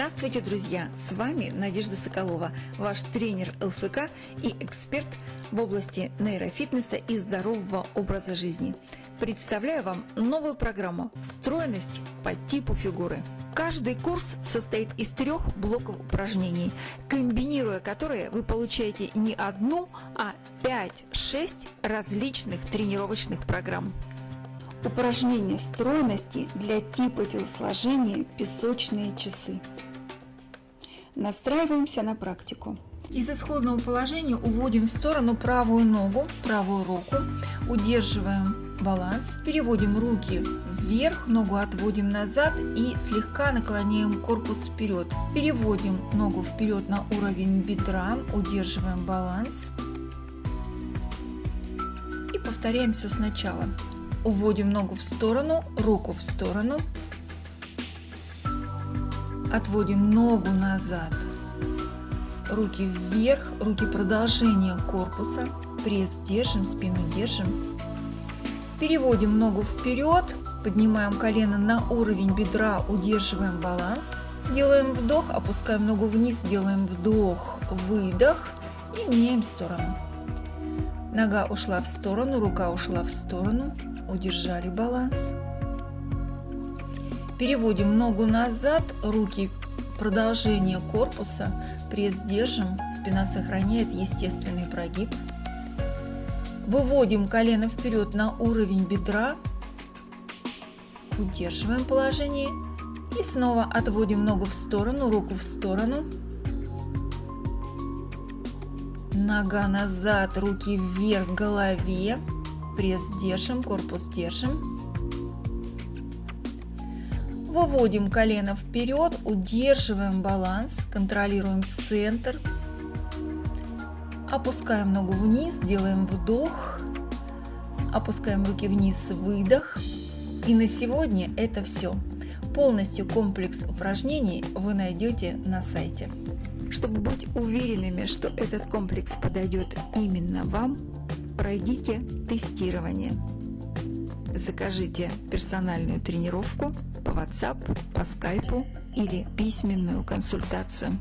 Здравствуйте, друзья! С вами Надежда Соколова, ваш тренер ЛФК и эксперт в области нейрофитнеса и здорового образа жизни. Представляю вам новую программу «Встроенность по типу фигуры». Каждый курс состоит из трех блоков упражнений, комбинируя которые вы получаете не одну, а 5-6 различных тренировочных программ. Упражнение стройности для типа телосложения песочные часы. Настраиваемся на практику. Из исходного положения уводим в сторону правую ногу, правую руку, удерживаем баланс, переводим руки вверх, ногу отводим назад и слегка наклоняем корпус вперед. Переводим ногу вперед на уровень бедра, удерживаем баланс и повторяем все сначала. Уводим ногу в сторону, руку в сторону. Отводим ногу назад. Руки вверх, руки продолжение корпуса. Пресс держим, спину держим. Переводим ногу вперед, поднимаем колено на уровень бедра, удерживаем баланс. Делаем вдох, опускаем ногу вниз, делаем вдох, выдох и меняем сторону. Нога ушла в сторону, рука ушла в сторону удержали баланс. Переводим ногу назад, руки продолжение корпуса, пресс держим, спина сохраняет естественный прогиб. Выводим колено вперед на уровень бедра, удерживаем положение и снова отводим ногу в сторону, руку в сторону. Нога назад, руки вверх голове пресс держим, корпус держим. Выводим колено вперед, удерживаем баланс, контролируем центр. Опускаем ногу вниз, делаем вдох. Опускаем руки вниз, выдох. И на сегодня это все. Полностью комплекс упражнений вы найдете на сайте. Чтобы быть уверенными, что этот комплекс подойдет именно вам, пройдите тестирование. Закажите персональную тренировку по WhatsApp, по Skype или письменную консультацию.